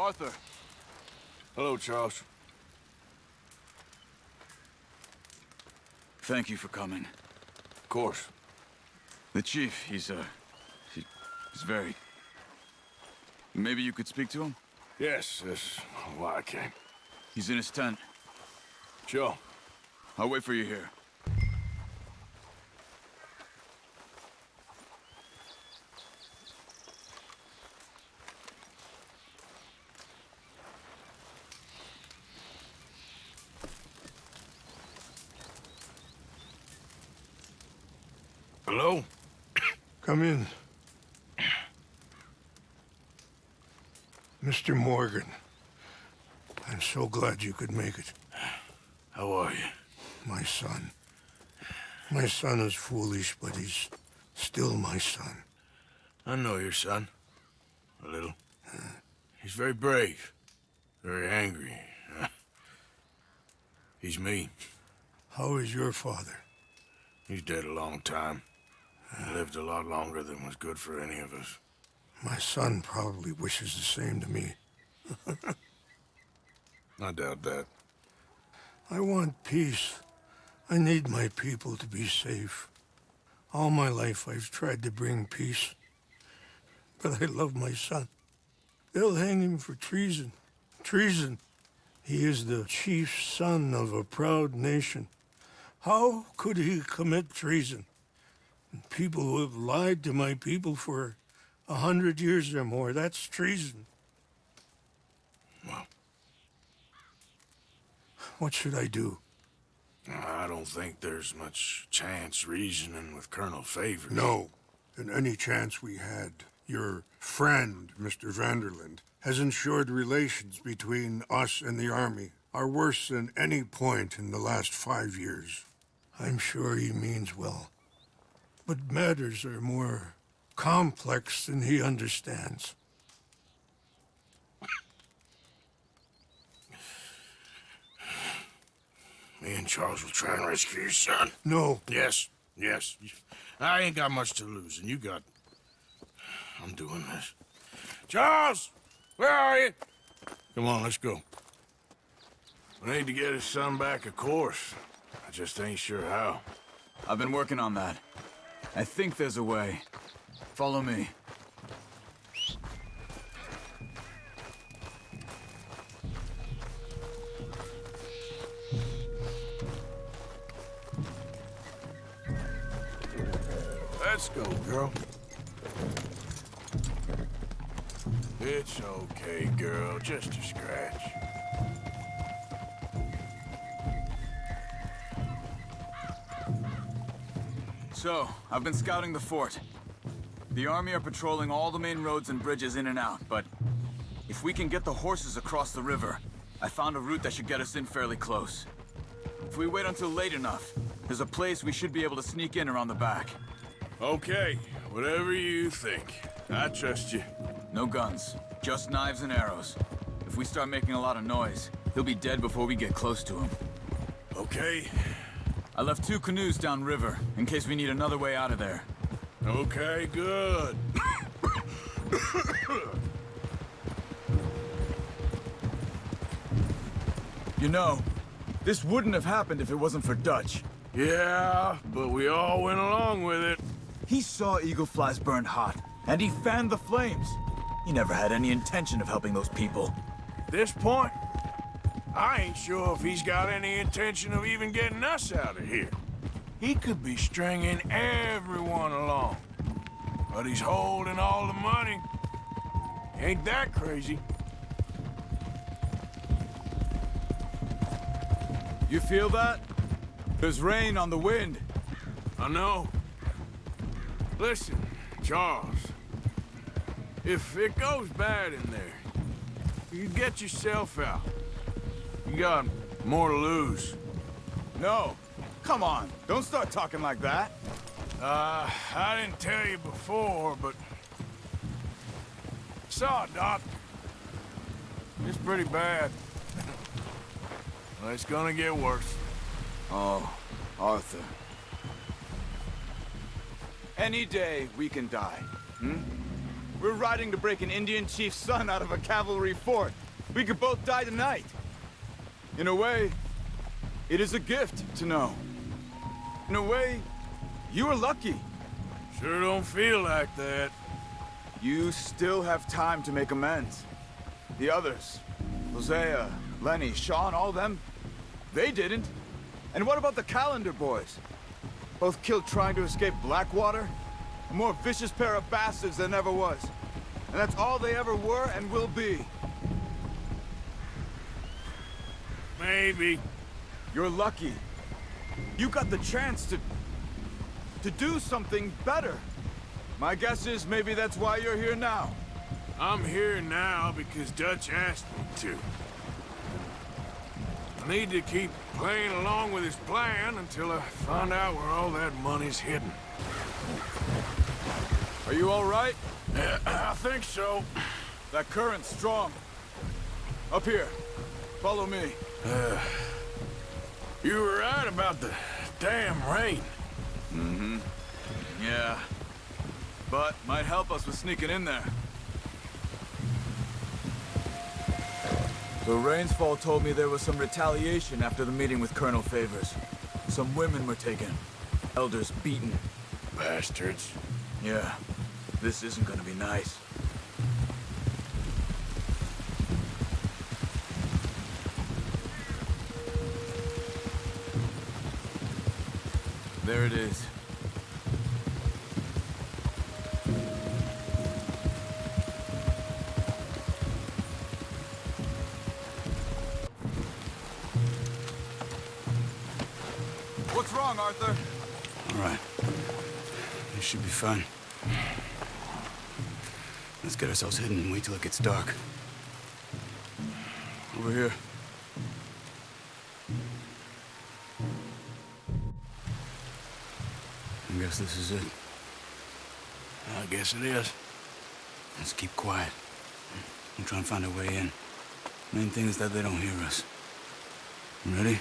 Arthur. Hello, Charles. Thank you for coming. Of course. The chief, he's, uh... He, he's very... Maybe you could speak to him? Yes, that's why I came. He's in his tent. Sure. I'll wait for you here. Hello? Come in. Mr. Morgan, I'm so glad you could make it. How are you? My son. My son is foolish, but he's still my son. I know your son. A little. He's very brave. Very angry. He's me. How is your father? He's dead a long time. He lived a lot longer than was good for any of us. My son probably wishes the same to me. I doubt that. I want peace. I need my people to be safe. All my life I've tried to bring peace. But I love my son. They'll hang him for treason. Treason. He is the chief son of a proud nation. How could he commit treason? People who have lied to my people for a hundred years or more, that's treason. Well, What should I do? I don't think there's much chance reasoning with Colonel Favours. No. And any chance we had, your friend, Mr. Van der Linde, has ensured relations between us and the Army are worse than any point in the last five years. I'm sure he means well. But matters are more complex than he understands. Me and Charles will try and rescue your son. No, Yes, yes. I ain't got much to lose, and you got... I'm doing this. Charles! Where are you? Come on, let's go. We need to get his son back, of course. I just ain't sure how. I've been working on that. I think there's a way. Follow me. Let's go, girl. It's okay, girl. Just a scratch. So, I've been scouting the fort. The army are patrolling all the main roads and bridges in and out, but... If we can get the horses across the river, I found a route that should get us in fairly close. If we wait until late enough, there's a place we should be able to sneak in around the back. Okay, whatever you think. I trust you. No guns, just knives and arrows. If we start making a lot of noise, he'll be dead before we get close to him. Okay, I left two canoes downriver, in case we need another way out of there. okay, good. You know, this wouldn't have happened if it wasn't for Dutch. Yeah, but we all went along with it. He saw Eagle Flies burned hot, and he fanned the flames. He never had any intention of helping those people. this point, I ain't sure if he's got any intention of even getting us out of here. He could be stringing everyone along. But he's holding all the money. Ain't that crazy? You feel that? There's rain on the wind. I know. Listen, Charles. If it goes bad in there, you get yourself out. You got more to lose. No. Come on, don't start talking like that. Uh, I didn't tell you before, but... Saw a doctor. It's pretty bad. well, it's gonna get worse. Oh, Arthur. Any day we can die, hmm? We're riding to break an Indian chief's son out of a cavalry fort. We could both die tonight. In a way, it is a gift to know. In a way, you are lucky. Sure don't feel like that. You still have time to make amends. The others, Hosea, Lenny, Sean, all them, they didn't. And what about the Callander boys? Both killed trying to escape Blackwater? A more vicious pair of bastards than ever was. And that's all they ever were and will be. Maybe. You're lucky. You got the chance to... to do something better. My guess is maybe that's why you're here now. I'm here now because Dutch asked me to. I need to keep playing along with his plan until I find out where all that money's hidden. Are you all right? Yeah, I think so. That current's strong. Up here. Follow me. You were right about the damn rain. Mm-hmm. Yeah. But might help us with sneaking in there. The Rains Fall told me there was some retaliation after the meeting with Colonel Favours. Some women were taken. Elders beaten. Bastards. Yeah. This isn't gonna be nice. There it is. What's wrong, Arthur? All right. This should be fun. Let's get ourselves hidden and wait till it gets dark. Over here. Guess this is it. I guess it is. Let's keep quiet. We'll try and find a way in. Main thing is that they don't hear us. Ready?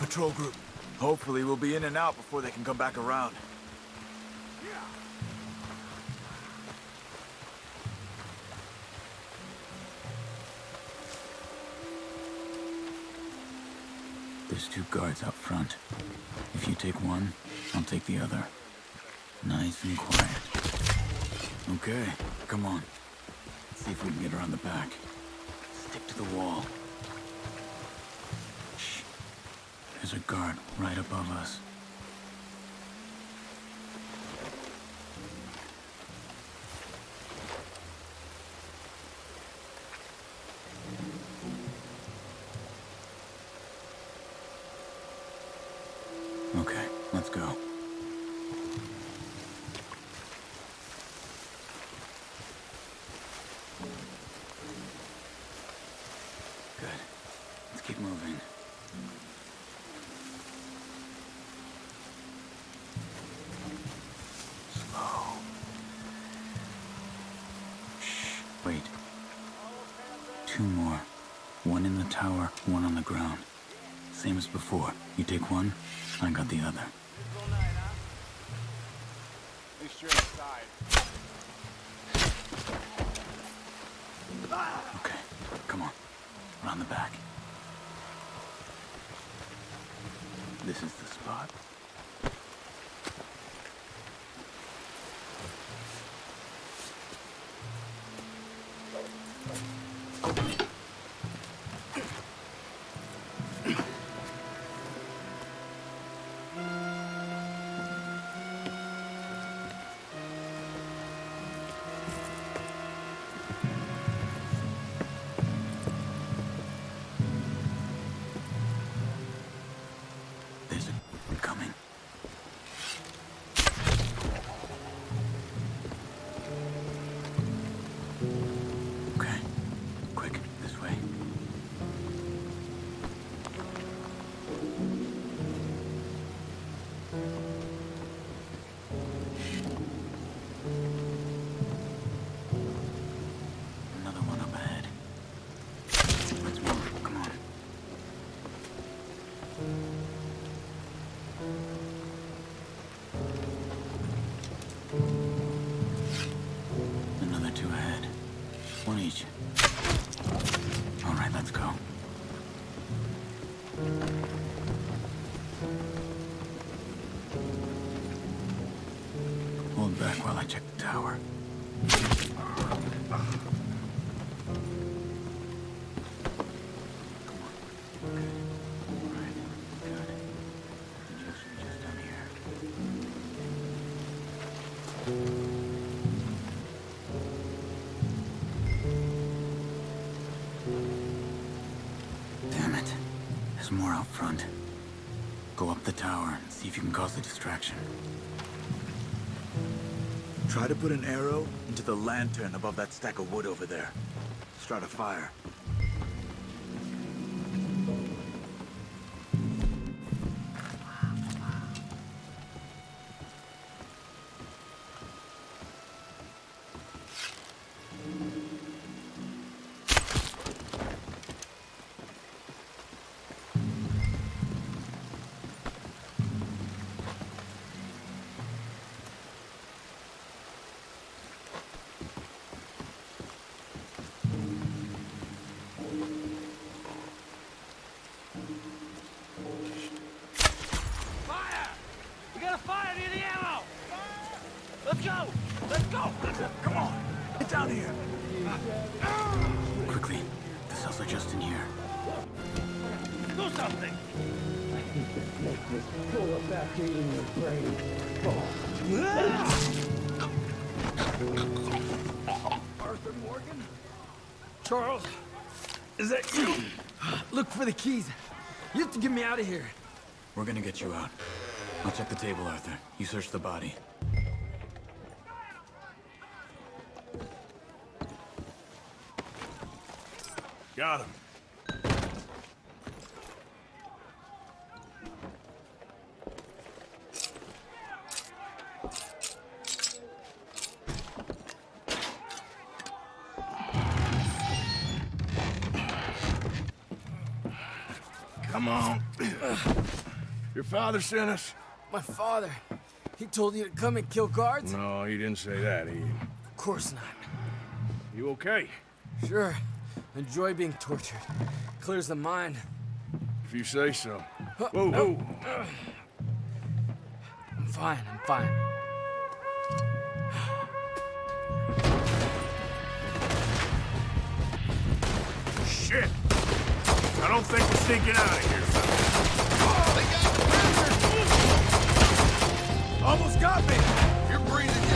Patrol group. Hopefully we'll be in and out before they can come back around. There's two guards out front. If you take one, I'll take the other. Nice and quiet. Okay, come on. Let's see if we can get around the back. Stick to the wall. Shh. There's a guard right above us. One in the tower, one on the ground. Same as before. You take one, I got the other. Okay, come on. Around the back. This is the spot. Damn it. There's more out front. Go up the tower and see if you can cause a distraction. Try to put an arrow into the lantern above that stack of wood over there. Start a fire. Charles, is that you? Look for the keys. You have to get me out of here. We're gonna get you out. I'll check the table, Arthur. You search the body. Got him. Come on. Your father sent us? My father, he told you to come and kill guards? No, he didn't say that. He... Of course not. You okay? Sure, enjoy being tortured. Clears the mind. If you say so. Whoa, whoa. I'm fine, I'm fine. Shit! I don't think we're sneaking out of here, Almost got me! You're breathing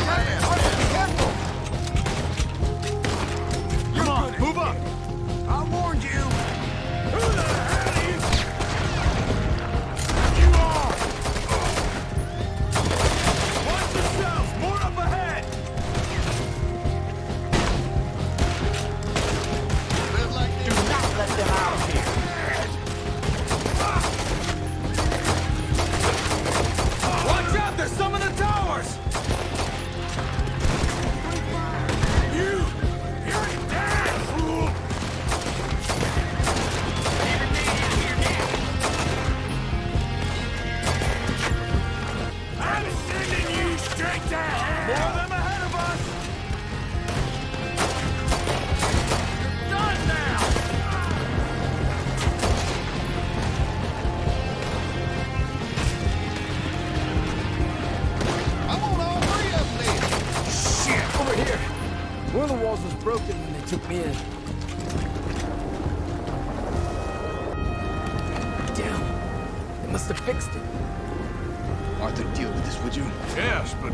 Arthur, deal with this, would you? Yes, but...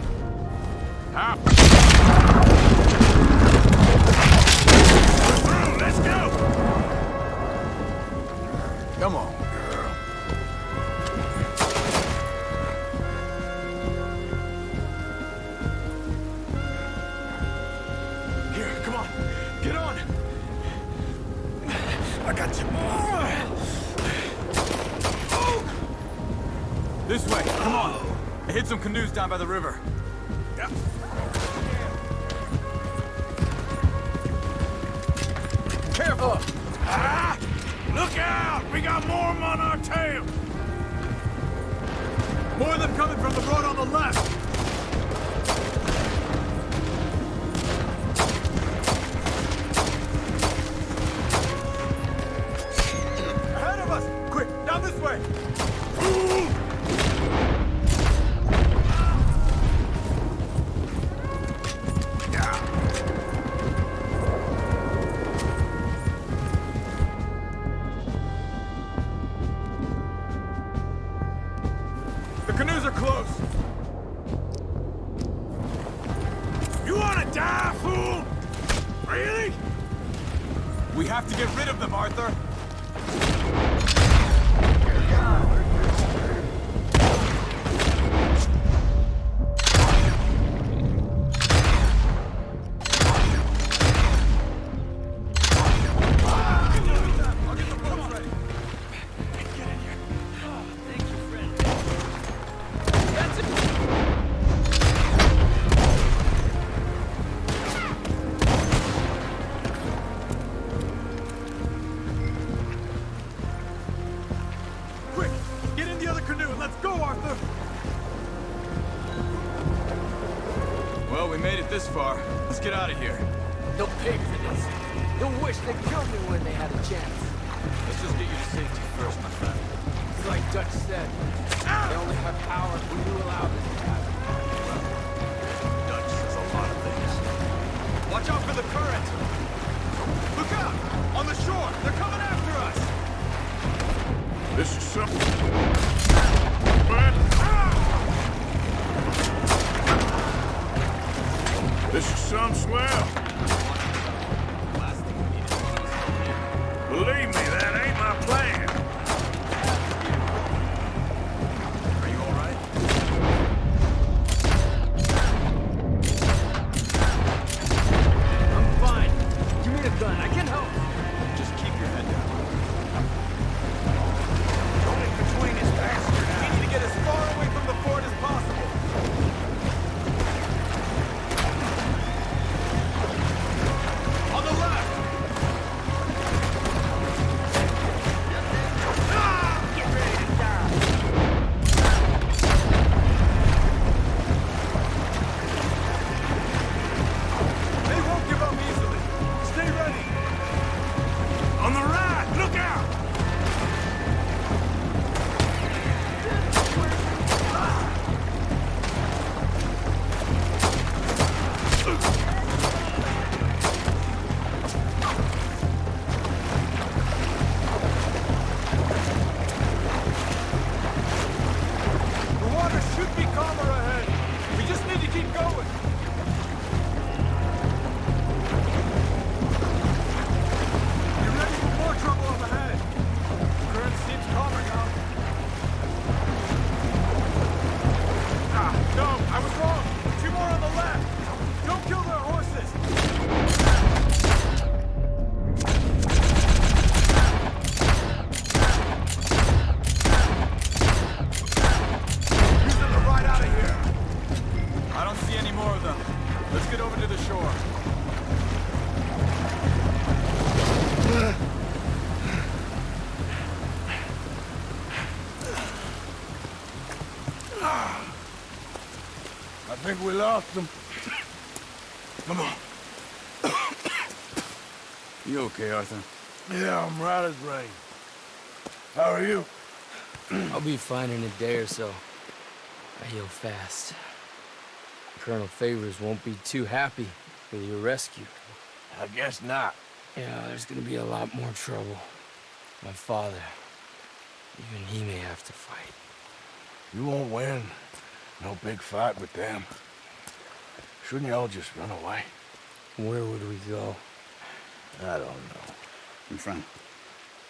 How? Through! Let's go! Come on, down by the river. Yeah. Careful! Ah! Look out! We got more 'em on our tail! More of them coming from the road on the left! Canoes are close! You wanna die, fool? Really? We have to get rid of them, Arthur! This far. Let's get out of here. They'll pay for this. They'll wish they killed me when they had a chance. Let's just get you to safety first, my friend. It's like Dutch said. They only have power when you allow them to have it. Dutch says a lot of things. Watch out for the current! Look out! On the shore! They're coming after us! This is something. Some swell. We lost them. Come on. You okay, Arthur? Yeah, I'm right as rain. How are you? I'll be fine in a day or so. I heal fast. Colonel Favours won't be too happy with your rescue. I guess not. Yeah, there's gonna be a lot more trouble. My father, even he may have to fight. You won't win. No big fight with them. Shouldn't y'all just run away? Where would we go? I don't know. My friend,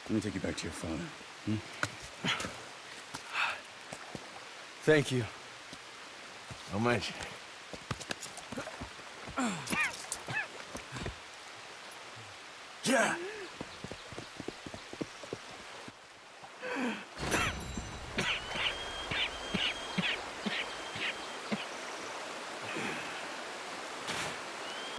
let me take you back to your father. Hmm? Thank you. Don't mention. Yeah.